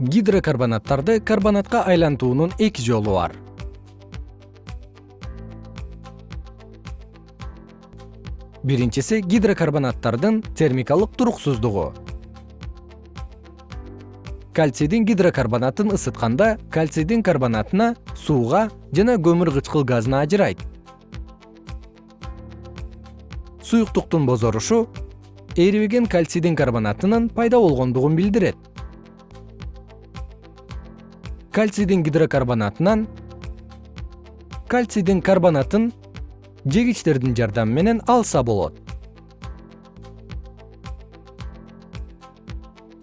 гидрокарбонаттарды карбонатка айлантуунун эки жолу бар. Биринчиси гидрокарбонаттардын термикалык туруксуздугу. Кальцийдин гидрокарбонатын ысытканда кальцийдин карбонатына сууга жана көмүр кычкыл газына ажырайт. Суюктуктун бозорушу эрибеген кальцийдин карбонатынын пайда болгондугун билдирет кальцийдин гидрокарбонатынан кальцийдин карбонатын жегичтердин жардамы менен алса болот.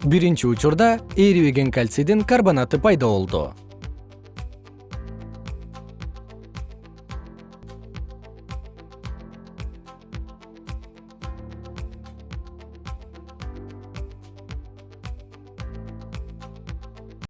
Биринчи учурда эрибеген кальцийдин карбонаты пайда болду